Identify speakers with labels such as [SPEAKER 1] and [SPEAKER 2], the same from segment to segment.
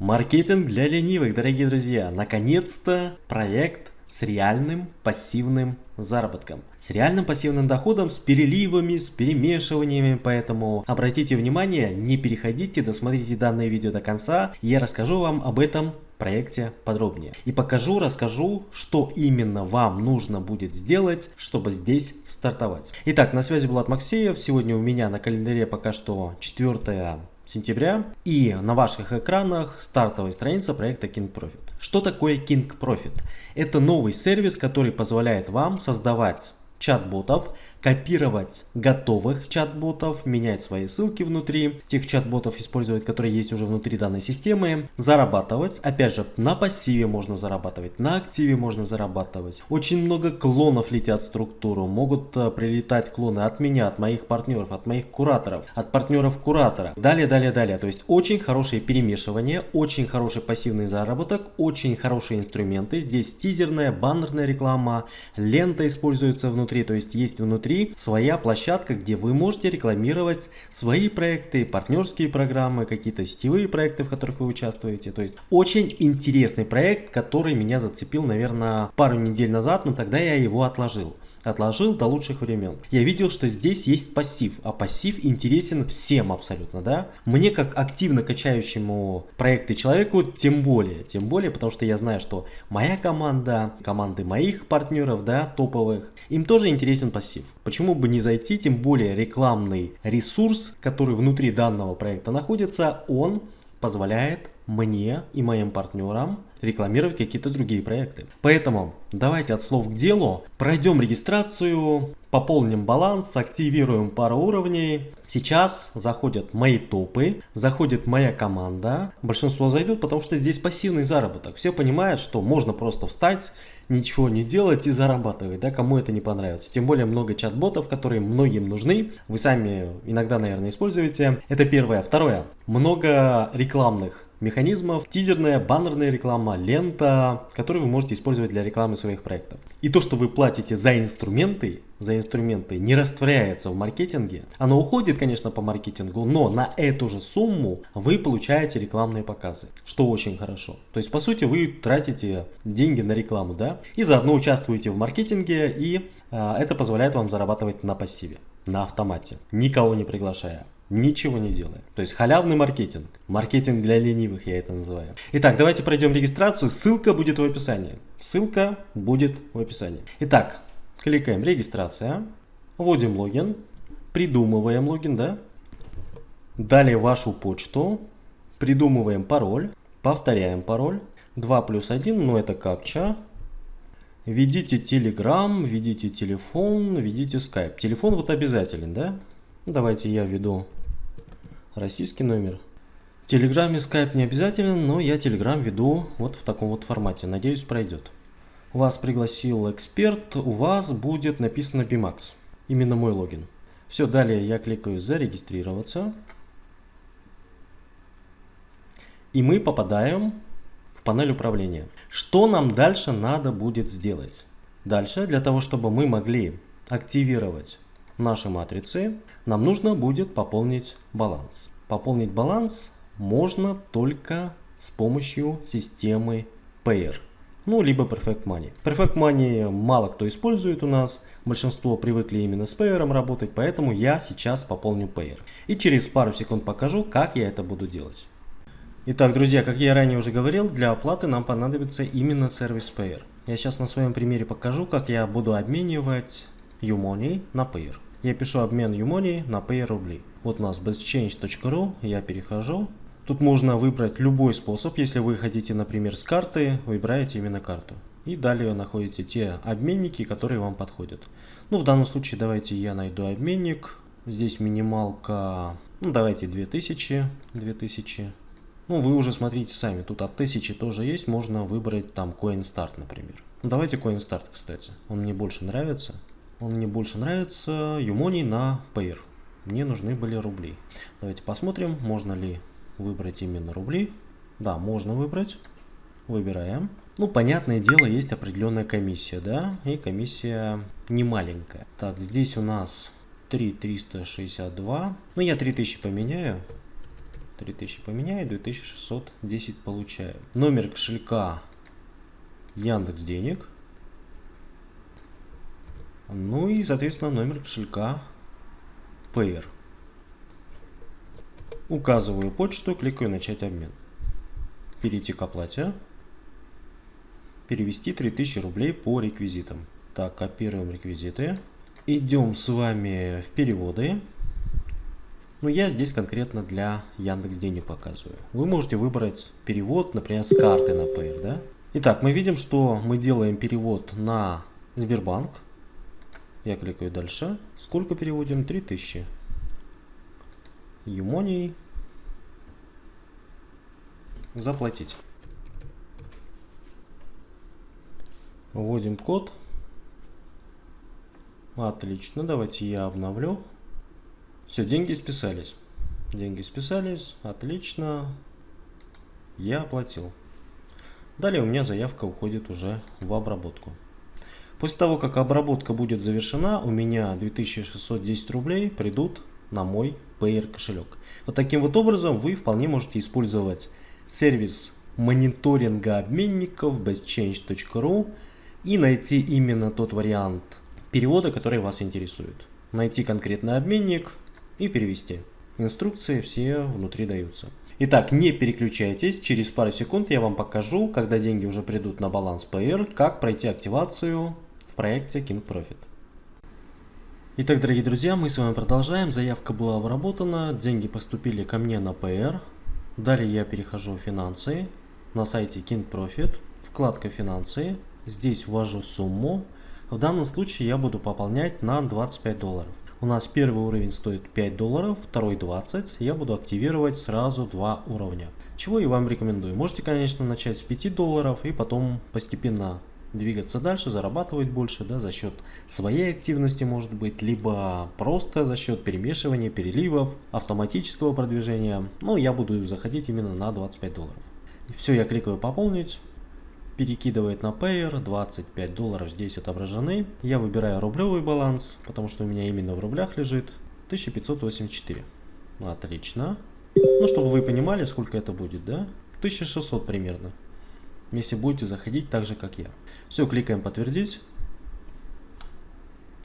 [SPEAKER 1] Маркетинг для ленивых, дорогие друзья. Наконец-то проект с реальным пассивным заработком. С реальным пассивным доходом, с переливами, с перемешиваниями. Поэтому обратите внимание, не переходите, досмотрите данное видео до конца. Я расскажу вам об этом проекте подробнее. И покажу, расскажу, что именно вам нужно будет сделать, чтобы здесь стартовать. Итак, на связи Влад Максеев. Сегодня у меня на календаре пока что 4 сентября. И на ваших экранах стартовая страница проекта King Profit. Что такое King Profit? Это новый сервис, который позволяет вам создавать чат-ботов, копировать готовых чат-ботов, менять свои ссылки внутри тех чат-ботов, использовать, которые есть уже внутри данной системы, зарабатывать. Опять же, на пассиве можно зарабатывать, на активе можно зарабатывать. Очень много клонов летят в структуру, могут э, прилетать клоны от меня, от моих партнеров, от моих кураторов, от партнеров куратора. Далее, далее, далее. То есть очень хорошее перемешивание, очень хороший пассивный заработок, очень хорошие инструменты. Здесь тизерная, баннерная реклама, лента используется внутри, то есть есть внутри внутри своя площадка, где вы можете рекламировать свои проекты, партнерские программы, какие-то сетевые проекты, в которых вы участвуете. То есть очень интересный проект, который меня зацепил, наверное, пару недель назад, но тогда я его отложил отложил до лучших времен. Я видел, что здесь есть пассив, а пассив интересен всем абсолютно, да. Мне как активно качающему проекты человеку, тем более, тем более, потому что я знаю, что моя команда, команды моих партнеров, да, топовых, им тоже интересен пассив. Почему бы не зайти, тем более рекламный ресурс, который внутри данного проекта находится, он позволяет мне и моим партнерам рекламировать какие-то другие проекты. Поэтому давайте от слов к делу. Пройдем регистрацию, пополним баланс, активируем пару уровней. Сейчас заходят мои топы, заходит моя команда. Большинство зайдут, потому что здесь пассивный заработок. Все понимают, что можно просто встать, ничего не делать и зарабатывать, да, кому это не понравится. Тем более много чат-ботов, которые многим нужны. Вы сами иногда, наверное, используете. Это первое. Второе. Много рекламных механизмов, тизерная, баннерная реклама, лента, которые вы можете использовать для рекламы своих проектов. И то, что вы платите за инструменты, за инструменты не растворяется в маркетинге. Оно уходит, конечно, по маркетингу, но на эту же сумму вы получаете рекламные показы, что очень хорошо. То есть, по сути, вы тратите деньги на рекламу, да, и заодно участвуете в маркетинге, и э, это позволяет вам зарабатывать на пассиве, на автомате, никого не приглашая ничего не делая. То есть халявный маркетинг. Маркетинг для ленивых я это называю. Итак, давайте пройдем регистрацию. Ссылка будет в описании. Ссылка будет в описании. Итак, кликаем регистрация. Вводим логин. Придумываем логин, да? Далее вашу почту. Придумываем пароль. Повторяем пароль. 2 плюс 1, но это капча. Введите Telegram, введите телефон, введите Skype. Телефон вот обязателен, да? Давайте я введу российский номер. В Телеграме Skype не обязателен, но я Телеграм веду вот в таком вот формате. Надеюсь, пройдет. Вас пригласил эксперт, у вас будет написано BMAX. Именно мой логин. Все, далее я кликаю зарегистрироваться. И мы попадаем в панель управления. Что нам дальше надо будет сделать? Дальше, для того, чтобы мы могли активировать наши матрицы, нам нужно будет пополнить баланс. Пополнить баланс можно только с помощью системы Payer. Ну, либо Perfect Money. Perfect Money мало кто использует у нас. Большинство привыкли именно с Payer работать, поэтому я сейчас пополню Payer. И через пару секунд покажу, как я это буду делать. Итак, друзья, как я ранее уже говорил, для оплаты нам понадобится именно сервис Payer. Я сейчас на своем примере покажу, как я буду обменивать Umoney на Payer. Я пишу обмен Umoney на Pay рубли. Вот у нас bestchange.ru, я перехожу. Тут можно выбрать любой способ. Если вы хотите, например, с карты, выбираете именно карту. И далее находите те обменники, которые вам подходят. Ну, в данном случае давайте я найду обменник. Здесь минималка, ну, давайте 2000, 2000. Ну, вы уже смотрите сами, тут от 1000 тоже есть, можно выбрать там CoinStart, например. Ну, давайте CoinStart, кстати, он мне больше нравится. Он мне больше нравится. Юмони на Payer. Мне нужны были рубли. Давайте посмотрим, можно ли выбрать именно рубли. Да, можно выбрать. Выбираем. Ну, понятное дело, есть определенная комиссия, да, и комиссия не маленькая. Так, здесь у нас 3362. Ну, я 3000 поменяю. 3000 поменяю, 2610 получаю. Номер кошелька Яндекс Денег. Ну и, соответственно, номер кошелька Payer. Указываю почту, кликаю «Начать обмен». Перейти к оплате. Перевести 3000 рублей по реквизитам. Так, копируем реквизиты. Идем с вами в переводы. Но я здесь конкретно для Яндекс Денег показываю. Вы можете выбрать перевод, например, с карты на Payer, да? Итак, мы видим, что мы делаем перевод на Сбербанк. Я кликаю дальше. Сколько переводим? 3000. Юмоний. Заплатить. Вводим код. Отлично, давайте я обновлю. Все, деньги списались. Деньги списались, отлично. Я оплатил. Далее у меня заявка уходит уже в обработку. После того, как обработка будет завершена, у меня 2610 рублей придут на мой Payer кошелек. Вот таким вот образом вы вполне можете использовать сервис мониторинга обменников bestchange.ru и найти именно тот вариант перевода, который вас интересует. Найти конкретный обменник и перевести. Инструкции все внутри даются. Итак, не переключайтесь, через пару секунд я вам покажу, когда деньги уже придут на баланс PR, как пройти активацию проекте King Profit. Итак, дорогие друзья, мы с вами продолжаем. Заявка была обработана, деньги поступили ко мне на PR. Далее я перехожу в финансы, на сайте King Profit, вкладка финансы. Здесь ввожу сумму. В данном случае я буду пополнять на 25 долларов. У нас первый уровень стоит 5 долларов, второй 20. Я буду активировать сразу два уровня. Чего я вам рекомендую. Можете, конечно, начать с 5 долларов и потом постепенно двигаться дальше, зарабатывать больше, да, за счет своей активности, может быть, либо просто за счет перемешивания, переливов, автоматического продвижения. Но я буду заходить именно на 25 долларов. Все, я кликаю пополнить перекидывает на Payer, 25 долларов здесь отображены. Я выбираю рублевый баланс, потому что у меня именно в рублях лежит 1584. Отлично. Ну, чтобы вы понимали, сколько это будет, да? 1600 примерно. Если будете заходить так же, как я. Все, кликаем подтвердить.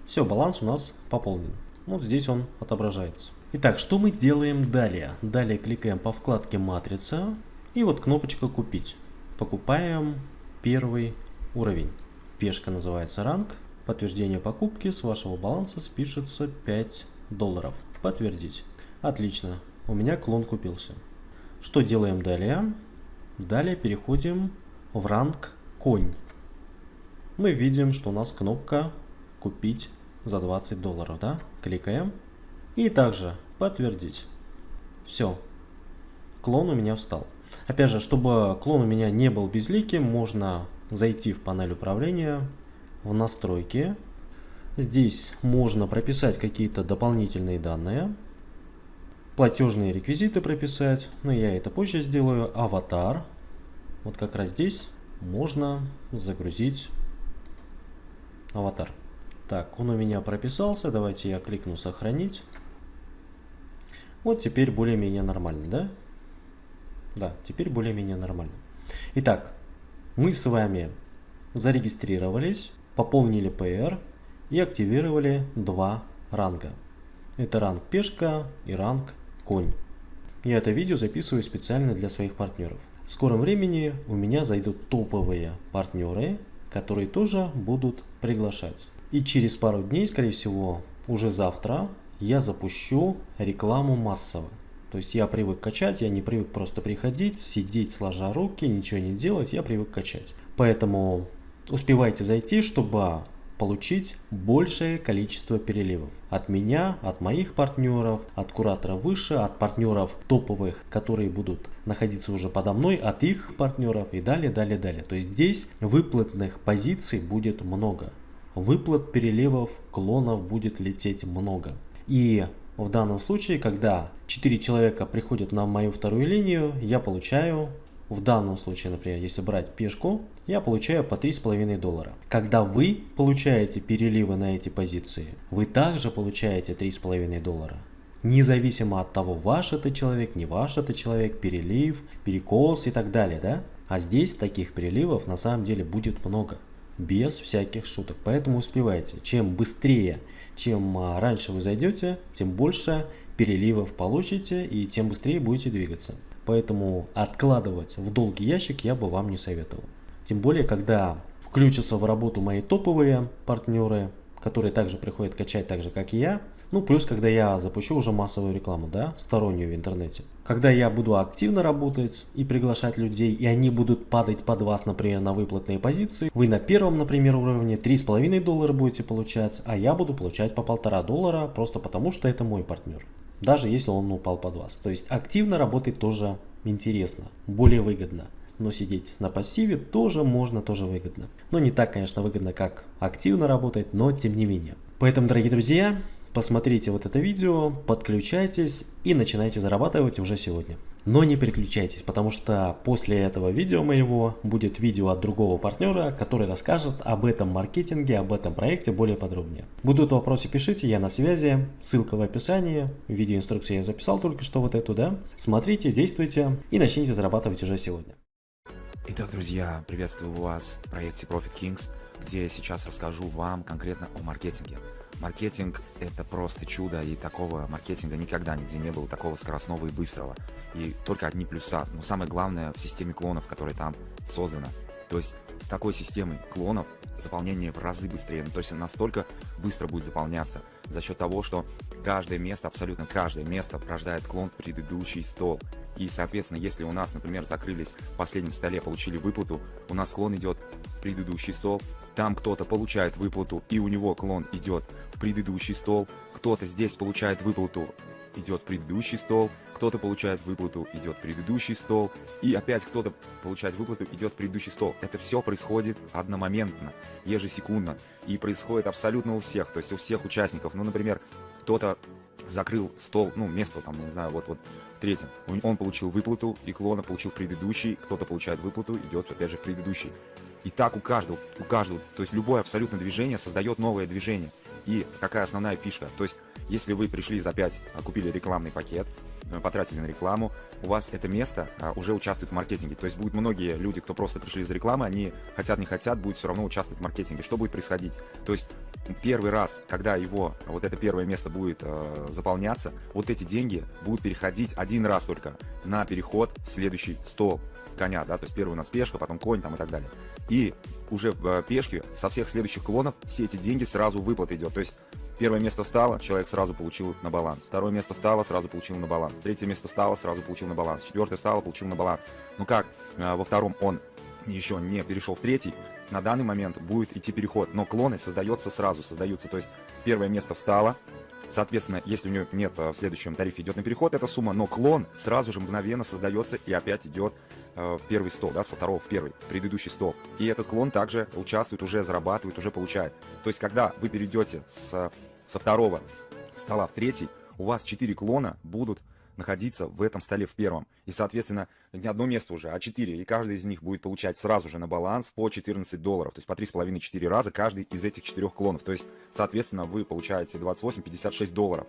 [SPEAKER 1] Все, баланс у нас пополнен. Вот здесь он отображается. Итак, что мы делаем далее? Далее кликаем по вкладке матрица и вот кнопочка купить. Покупаем первый уровень. Пешка называется ранг. Подтверждение покупки с вашего баланса спишется 5 долларов. Подтвердить. Отлично. У меня клон купился. Что делаем далее? Далее переходим в ранг конь. Мы видим, что у нас кнопка купить за 20 долларов. Да? Кликаем. И также подтвердить. Все. Клон у меня встал. Опять же, чтобы клон у меня не был безликим, можно зайти в панель управления, в настройки. Здесь можно прописать какие-то дополнительные данные, платежные реквизиты прописать, но я это позже сделаю. Аватар. Вот как раз здесь можно загрузить аватар. Так, он у меня прописался, давайте я кликну сохранить. Вот теперь более-менее нормально, да? Да, теперь более-менее нормально. Итак, мы с вами зарегистрировались, пополнили PR и активировали два ранга. Это ранг пешка и ранг конь. Я это видео записываю специально для своих партнеров. В скором времени у меня зайдут топовые партнеры, которые тоже будут приглашать. И через пару дней, скорее всего, уже завтра, я запущу рекламу массово. То есть я привык качать, я не привык просто приходить, сидеть сложа руки, ничего не делать, я привык качать. Поэтому успевайте зайти, чтобы получить большее количество переливов. От меня, от моих партнеров, от куратора выше, от партнеров топовых, которые будут находиться уже подо мной, от их партнеров и далее, далее, далее. То есть здесь выплатных позиций будет много. Выплат переливов, клонов будет лететь много. И в данном случае, когда 4 человека приходят на мою вторую линию, я получаю, в данном случае, например, если брать пешку, я получаю по 3,5 доллара. Когда вы получаете переливы на эти позиции, вы также получаете 3,5 доллара. независимо от того, ваш это человек, не ваш это человек, перелив, перекос и так далее, да? А здесь таких переливов на самом деле будет много, без всяких шуток. Поэтому успевайте. Чем быстрее, чем а, раньше вы зайдете, тем больше переливов получите и тем быстрее будете двигаться. Поэтому откладывать в долгий ящик я бы вам не советовал. Тем более, когда включатся в работу мои топовые партнеры, которые также приходят качать так же, как и я, ну, плюс, когда я запущу уже массовую рекламу, да, стороннюю в интернете. Когда я буду активно работать и приглашать людей, и они будут падать под вас, например, на выплатные позиции, вы на первом, например, уровне 3,5 доллара будете получать, а я буду получать по полтора доллара, просто потому что это мой партнер. Даже если он упал под вас. То есть активно работать тоже интересно, более выгодно. Но сидеть на пассиве тоже можно, тоже выгодно. Но не так, конечно, выгодно, как активно работать, но тем не менее. Поэтому, дорогие друзья, посмотрите вот это видео, подключайтесь и начинайте зарабатывать уже сегодня. Но не переключайтесь, потому что после этого видео моего будет видео от другого партнера, который расскажет об этом маркетинге, об этом проекте более подробнее. Будут вопросы, пишите, я на связи, ссылка в описании, видеоинструкцию я записал только что вот эту, да. Смотрите, действуйте и начните зарабатывать уже сегодня.
[SPEAKER 2] Итак, друзья, приветствую вас в проекте Profit Kings, где я сейчас расскажу вам конкретно о маркетинге. Маркетинг – это просто чудо, и такого маркетинга никогда нигде не было, такого скоростного и быстрого. И только одни плюса. Но самое главное в системе клонов, которая там создана. То есть с такой системой клонов заполнение в разы быстрее. Ну, то есть настолько быстро будет заполняться за счет того, что каждое место, абсолютно каждое место рождает клон в предыдущий стол. И, соответственно, если у нас, например, закрылись в последнем столе, получили выплату, у нас клон идет в предыдущий стол, там кто-то получает выплату, и у него клон идет в предыдущий стол, кто-то здесь получает выплату, идет предыдущий стол, кто-то получает выплату, идет предыдущий стол, и опять кто-то получает выплату, идет предыдущий стол. Это все происходит одномоментно, ежесекундно, и происходит абсолютно у всех, то есть у всех участников. Ну, например, кто-то закрыл стол, ну, место там, не знаю, вот, вот в третьем. Он получил выплату, и клона получил предыдущий, кто-то получает выплату, идет опять же в предыдущий. И так у каждого, у каждого, то есть любое абсолютно движение создает новое движение. И какая основная фишка? То есть, если вы пришли за 5, а, купили рекламный пакет, э, потратили на рекламу, у вас это место а, уже участвует в маркетинге. То есть будут многие люди, кто просто пришли за рекламой, они хотят, не хотят, будут все равно участвовать в маркетинге. Что будет происходить? То есть первый раз, когда его, вот это первое место будет э, заполняться, вот эти деньги будут переходить один раз только на переход в следующий стол коня, да, то есть первый у нас пешка, потом конь там и так далее. И уже в э, пешке со всех следующих клонов все эти деньги сразу выплат идет, то есть Первое место встало, человек сразу получил на баланс. Второе место встало, сразу получил на баланс. Третье место встало, сразу получил на баланс. Четвертое встало, получил на баланс. Ну как, э, во втором он еще не перешел в третий, на данный момент будет идти переход, но клоны создается сразу, создаются, то есть первое место встало, Соответственно, если у него нет э, в следующем тарифе идет на переход эта сумма, но клон сразу же мгновенно создается и опять идет э, в первый стол, да, со второго в первый, предыдущий стол. И этот клон также участвует, уже зарабатывает, уже получает. То есть, когда вы перейдете с, со второго стола в третий, у вас четыре клона будут находиться в этом столе в первом. И, соответственно, не одно место уже, а четыре. И каждый из них будет получать сразу же на баланс по 14 долларов. То есть по 3,5-4 раза каждый из этих четырех клонов. То есть, соответственно, вы получаете 28-56 долларов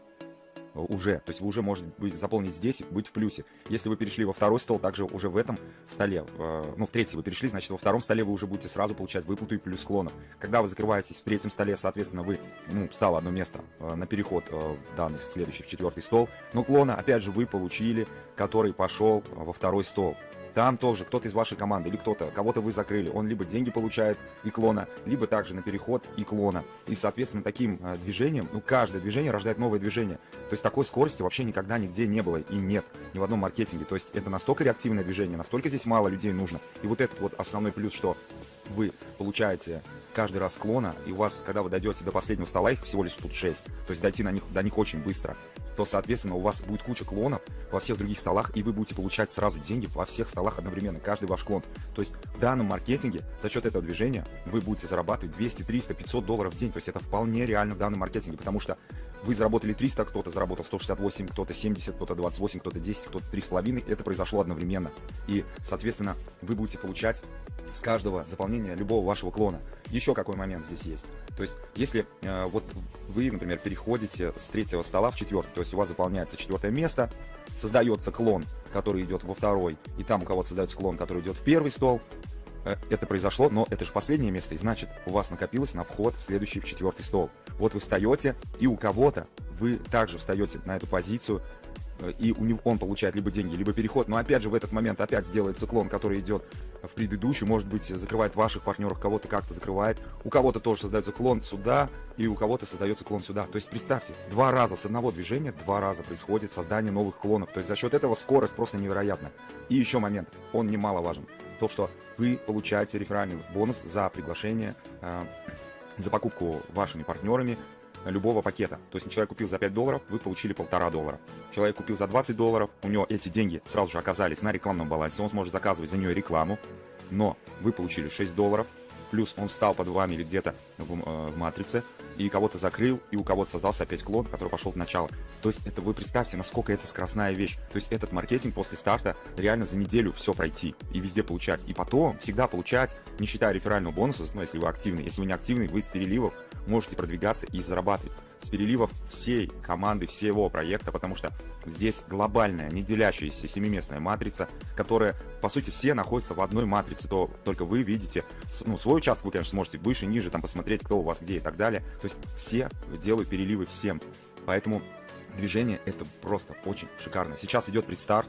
[SPEAKER 2] уже. То есть вы уже можете быть, заполнить здесь, быть в плюсе. Если вы перешли во второй стол, также уже в этом столе, э, ну в третий вы перешли, значит во втором столе вы уже будете сразу получать выплату и плюс клонов. Когда вы закрываетесь в третьем столе, соответственно, вы, ну, стало одно место э, на переход э, в данный следующий, в четвертый стол. Но клона, опять же, вы получили, который пошел во второй стол. Там тоже кто-то из вашей команды или кто-то, кого-то вы закрыли, он либо деньги получает и клона, либо также на переход и клона. И, соответственно, таким э, движением, ну, каждое движение рождает новое движение. То есть такой скорости вообще никогда нигде не было и нет ни в одном маркетинге. То есть это настолько реактивное движение, настолько здесь мало людей нужно. И вот этот вот основной плюс, что вы получаете каждый раз клона, и у вас, когда вы дойдете до последнего стола, их всего лишь тут 6, то есть дойти на них, до них очень быстро, то, соответственно, у вас будет куча клонов во всех других столах, и вы будете получать сразу деньги во всех столах одновременно, каждый ваш клон. То есть в данном маркетинге за счет этого движения вы будете зарабатывать 200, 300, 500 долларов в день, то есть это вполне реально в данном маркетинге, потому что вы заработали 300, кто-то заработал 168, кто-то 70, кто-то 28, кто-то 10, кто-то 3,5. Это произошло одновременно. И, соответственно, вы будете получать с каждого заполнения любого вашего клона. Еще какой момент здесь есть. То есть, если э, вот вы, например, переходите с третьего стола в четвертый, то есть у вас заполняется четвертое место, создается клон, который идет во второй, и там у кого-то создается клон, который идет в первый стол, это произошло, но это же последнее место, и значит, у вас накопилось на вход в следующий, в четвертый стол. Вот вы встаете, и у кого-то вы также встаете на эту позицию, Э, и у него, он получает либо деньги, либо переход. Но опять же в этот момент опять сделается клон, который идет в предыдущую, может быть, закрывает ваших партнеров, кого-то как-то закрывает. У кого-то тоже создается клон сюда, и у кого-то создается клон сюда. То есть представьте, два раза с одного движения, два раза происходит создание новых клонов. То есть за счет этого скорость просто невероятна. И еще момент, он немаловажен. То, что вы получаете реферальный бонус за приглашение, э, за покупку вашими партнерами любого пакета. То есть человек купил за 5 долларов, вы получили полтора доллара. Человек купил за 20 долларов, у него эти деньги сразу же оказались на рекламном балансе, он сможет заказывать за нее рекламу, но вы получили 6 долларов, плюс он встал под вами или где-то в, э, в матрице, и кого-то закрыл, и у кого-то создался опять клон, который пошел в начало. То есть это вы представьте, насколько это скоростная вещь. То есть этот маркетинг после старта реально за неделю все пройти и везде получать. И потом всегда получать, не считая реферального бонуса, ну если вы активный. Если вы не активный, вы с переливов можете продвигаться и зарабатывать с переливов всей команды, всего проекта, потому что здесь глобальная, не делящаяся семиместная матрица, которая, по сути, все находятся в одной матрице, то только вы видите, ну, свой участок вы, конечно, сможете выше, ниже, там, посмотреть, кто у вас где и так далее. То есть все делают переливы всем. Поэтому движение это просто очень шикарно. Сейчас идет предстарт,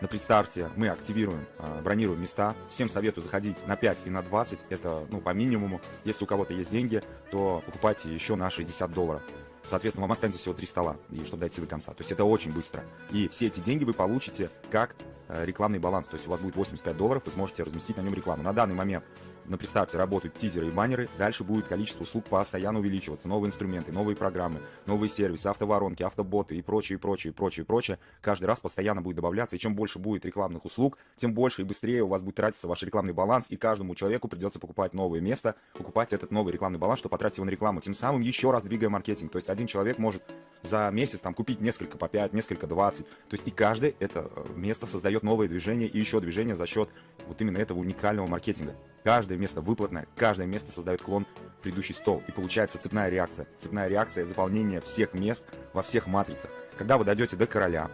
[SPEAKER 2] на предстарте мы активируем, а, бронируем места. Всем советую заходить на 5 и на 20. Это ну, по минимуму. Если у кого-то есть деньги, то покупайте еще на 60 долларов. Соответственно, вам останется всего 3 стола, и чтобы дойти до конца. То есть это очень быстро. И все эти деньги вы получите как э, рекламный баланс. То есть у вас будет 85 долларов, вы сможете разместить на нем рекламу. На данный момент на представьте работают тизеры и баннеры, дальше будет количество услуг постоянно увеличиваться, новые инструменты, новые программы, новые сервисы, автоворонки, автоботы и прочее, и прочее, и прочее, и прочее. Каждый раз постоянно будет добавляться, и чем больше будет рекламных услуг, тем больше и быстрее у вас будет тратиться ваш рекламный баланс, и каждому человеку придется покупать новое место, покупать этот новый рекламный баланс, чтобы потратить его на рекламу, тем самым еще раз двигая маркетинг. То есть один человек может за месяц там купить несколько по 5, несколько 20. То есть и каждый это э, место создает новое движение и еще движение за счет вот именно этого уникального маркетинга. Каждое место выплатное, каждое место создает клон в предыдущий стол. И получается цепная реакция. Цепная реакция заполнения всех мест во всех матрицах. Когда вы дойдете до короля,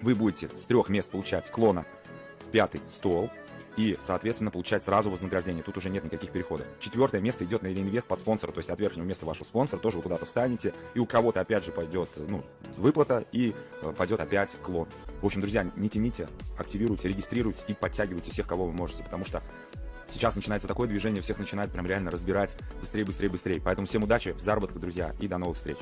[SPEAKER 2] вы будете с трех мест получать клона в пятый стол, и, соответственно, получать сразу вознаграждение. Тут уже нет никаких переходов. Четвертое место идет на реинвест под спонсора, то есть от верхнего места вашего спонсора тоже вы куда-то встанете, и у кого-то опять же пойдет ну, выплата, и э, пойдет опять клон. В общем, друзья, не тяните, активируйте, регистрируйте и подтягивайте всех, кого вы можете, потому что Сейчас начинается такое движение, всех начинает прям реально разбирать быстрее, быстрее, быстрее. Поэтому всем удачи, в заработках, друзья, и до новых встреч.